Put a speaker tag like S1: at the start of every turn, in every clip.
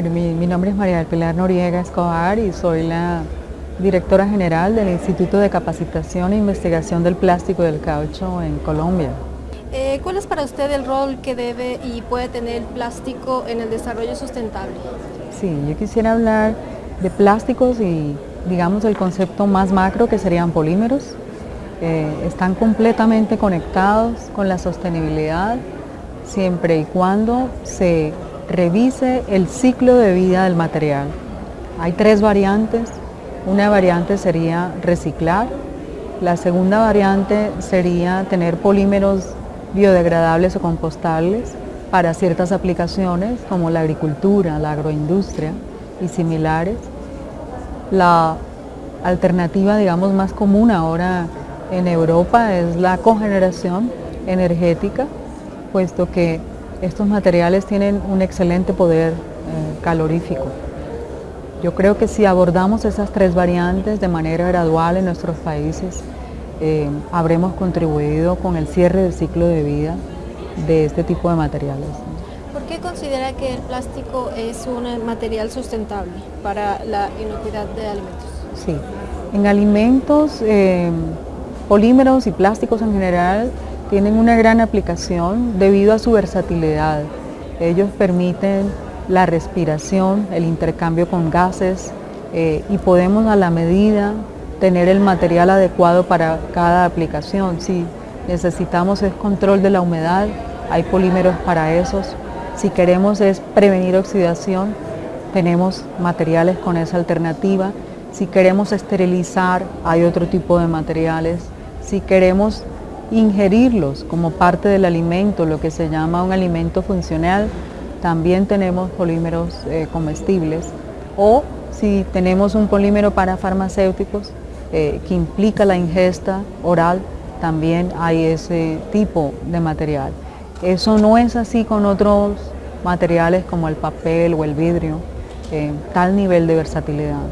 S1: Bueno, mi, mi, nombre es María del Pilar Noriega Escobar y soy la directora general del Instituto de Capacitación e Investigación del Plástico y del Caucho en Colombia.
S2: Eh, ¿Cuál es para usted el rol que debe y puede tener el plástico en el desarrollo sustentable?
S1: Sí, yo quisiera hablar de plásticos y digamos el concepto más macro que serían polímeros. Eh, están completamente conectados con la sostenibilidad siempre y cuando se revise el ciclo de vida del material. Hay tres variantes. Una variante sería reciclar. La segunda variante sería tener polímeros biodegradables o compostables para ciertas aplicaciones como la agricultura, la agroindustria y similares. La alternativa, digamos, más común ahora en Europa es la cogeneración energética, puesto que estos materiales tienen un excelente poder eh, calorífico. Yo creo que si abordamos esas tres variantes de manera gradual en nuestros países, eh, habremos contribuido con el cierre del ciclo de vida de este tipo de materiales.
S2: ¿Por qué considera que el plástico es un material sustentable para la inocuidad de alimentos?
S1: Sí, en alimentos, eh, polímeros y plásticos en general tienen una gran aplicación debido a su versatilidad. Ellos permiten la respiración, el intercambio con gases eh, y podemos a la medida tener el material adecuado para cada aplicación. Si necesitamos es control de la humedad, hay polímeros para esos. Si queremos es prevenir oxidación, tenemos materiales con esa alternativa. Si queremos esterilizar, hay otro tipo de materiales. Si queremos ingerirlos como parte del alimento, lo que se llama un alimento funcional, también tenemos polímeros eh, comestibles. O si tenemos un polímero para farmacéuticos eh, que implica la ingesta oral, también hay ese tipo de material. Eso no es así con otros materiales como el papel o el vidrio, tal nivel de versatilidad.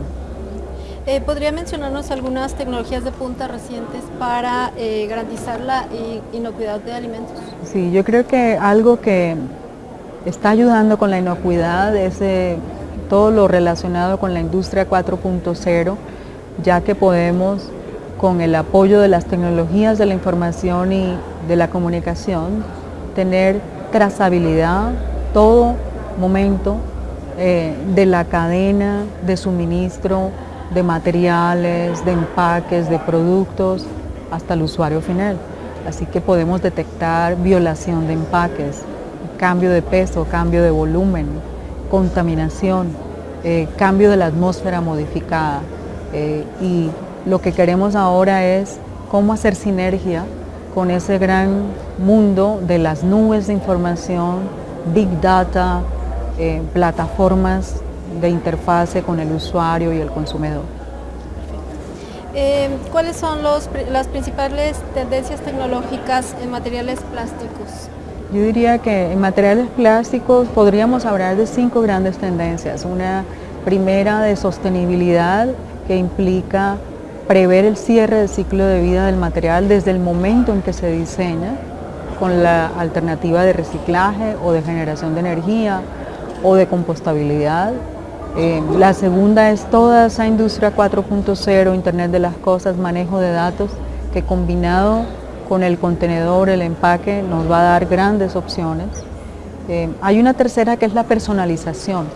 S2: Eh, ¿Podría mencionarnos algunas tecnologías de punta recientes para eh, garantizar la inocuidad de alimentos?
S1: Sí, yo creo que algo que está ayudando con la inocuidad es eh, todo lo relacionado con la industria 4.0, ya que podemos, con el apoyo de las tecnologías de la información y de la comunicación, tener trazabilidad todo momento de la cadena de suministro, de materiales, de empaques, de productos, hasta el usuario final. Así que podemos detectar violación de empaques, cambio de peso, cambio de volumen, contaminación, eh, cambio de la atmósfera modificada. Eh, y lo que queremos ahora es cómo hacer sinergia con ese gran mundo de las nubes de información, big data, eh, plataformas de interfase con el usuario y el consumidor.
S2: Eh, ¿Cuáles son los, las principales tendencias tecnológicas en materiales plásticos?
S1: Yo diría que en materiales plásticos podríamos hablar de cinco grandes tendencias. Una primera de sostenibilidad que implica prever el cierre del ciclo de vida del material desde el momento en que se diseña con la alternativa de reciclaje o de generación de energía o de compostabilidad eh, la segunda es toda esa industria 4.0, Internet de las cosas, manejo de datos, que combinado con el contenedor, el empaque, nos va a dar grandes opciones. Eh, hay una tercera que es la personalización.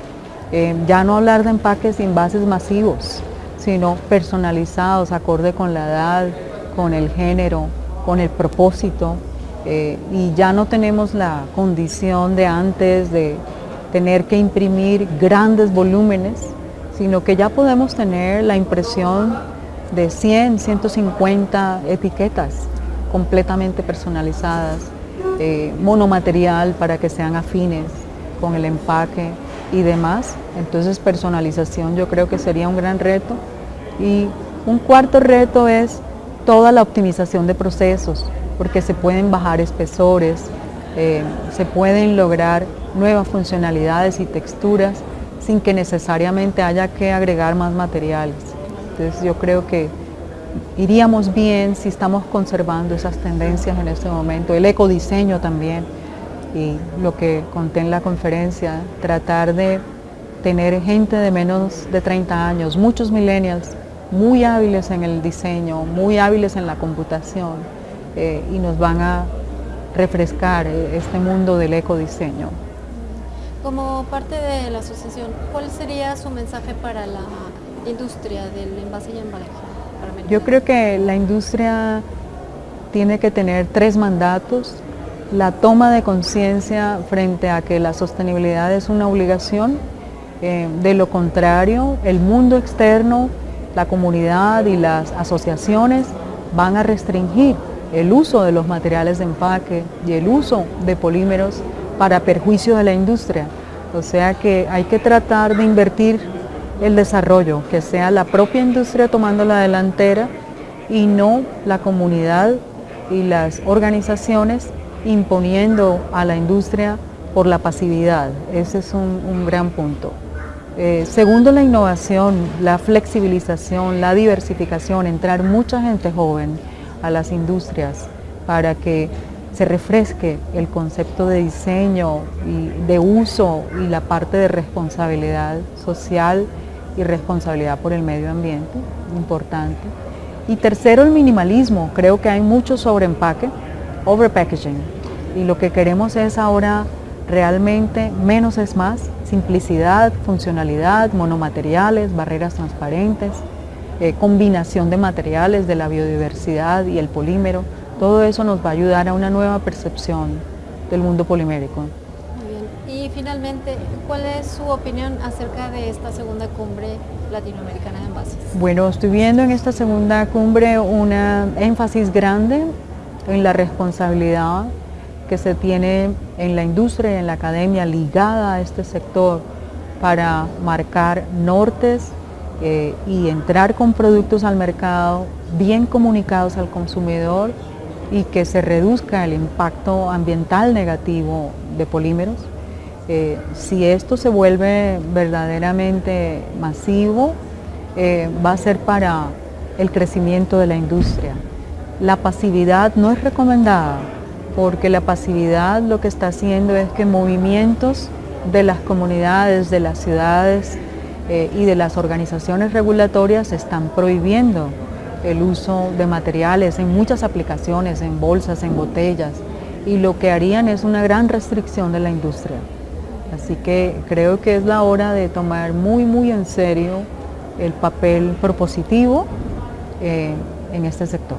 S1: Eh, ya no hablar de empaques de envases masivos, sino personalizados, acorde con la edad, con el género, con el propósito. y ya no tenemos la condición de antes de tener que imprimir grandes volúmenes, sino que ya podemos tener la impresión de 100, 150 etiquetas completamente personalizadas, eh, monomaterial para que sean afines con el empaque y demás. Entonces personalización yo creo que sería un gran reto. Y un cuarto reto es toda la optimización de procesos, porque se pueden bajar espesores, eh, se pueden lograr nuevas funcionalidades y texturas sin que necesariamente haya que agregar más materiales. Entonces yo creo que iríamos bien si estamos conservando esas tendencias en este momento, el ecodiseño también y lo que conté en la conferencia, tratar de tener gente de menos de 30 años, muchos millennials muy hábiles en el diseño, muy hábiles en la computación eh, y nos van a refrescar eh, este mundo del ecodiseño.
S2: Como parte de la asociación, ¿cuál sería su mensaje para la industria del envase y embalaje?
S1: Yo creo que la industria tiene que tener tres mandatos. La toma de conciencia frente a que la sostenibilidad es una obligación. Eh, de lo contrario, el mundo externo, la comunidad y las asociaciones van a restringir el uso de los materiales de empaque y el uso de polímeros para perjuicio de la industria. O sea que hay que tratar de invertir el desarrollo, que sea la propia industria tomando la delantera y no la comunidad y las organizaciones imponiendo a la industria por la pasividad. Ese es un, gran punto. Eh, segundo, la innovación, la flexibilización, la diversificación, entrar mucha gente joven a las industrias para que se refresque el concepto de diseño y de uso y la parte de responsabilidad social y responsabilidad por el medio ambiente, importante. Y tercero, el minimalismo. Creo que hay mucho sobreempaque, overpackaging. Y lo que queremos es ahora realmente menos es más, simplicidad, funcionalidad, monomateriales, barreras transparentes, eh, combinación de materiales de la biodiversidad y el polímero, todo eso nos va a ayudar a una nueva percepción del mundo polimérico.
S2: Muy bien. Y finalmente, ¿cuál es su opinión acerca de esta segunda cumbre latinoamericana de envases?
S1: Bueno, estoy viendo en esta segunda cumbre una énfasis grande en la responsabilidad que se tiene en la industria y en la academia ligada a este sector para marcar nortes eh, y entrar con productos al mercado bien comunicados al consumidor y que se reduzca el impacto ambiental negativo de polímeros. Eh, si esto se vuelve verdaderamente masivo, eh, va a ser para el crecimiento de la industria. La pasividad no es recomendada porque la pasividad lo que está haciendo es que movimientos de las comunidades, de las ciudades, eh, y de las organizaciones regulatorias están prohibiendo el uso de materiales en muchas aplicaciones, en bolsas, en botellas, y lo que harían es una gran restricción de la industria. Así que creo que es la hora de tomar muy, muy en serio el papel propositivo eh, en este sector.